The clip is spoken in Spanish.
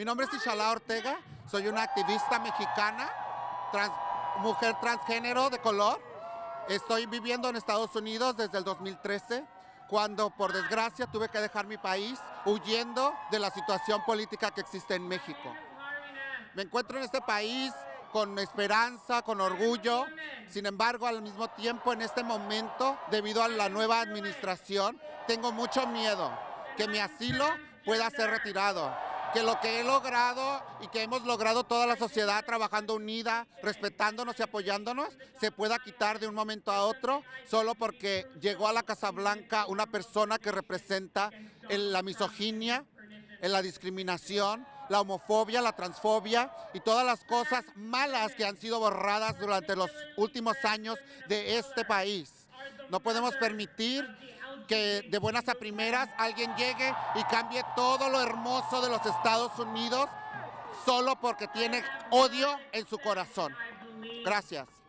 Mi nombre es Ishala Ortega, soy una activista mexicana, trans, mujer transgénero de color. Estoy viviendo en Estados Unidos desde el 2013, cuando por desgracia tuve que dejar mi país huyendo de la situación política que existe en México. Me encuentro en este país con esperanza, con orgullo, sin embargo al mismo tiempo en este momento, debido a la nueva administración, tengo mucho miedo que mi asilo pueda ser retirado que lo que he logrado y que hemos logrado toda la sociedad trabajando unida, respetándonos y apoyándonos, se pueda quitar de un momento a otro solo porque llegó a la Casa Blanca una persona que representa la misoginia, la discriminación, la homofobia, la transfobia y todas las cosas malas que han sido borradas durante los últimos años de este país. No podemos permitir que de buenas a primeras alguien llegue y cambie todo lo hermoso de los Estados Unidos solo porque tiene odio en su corazón. Gracias.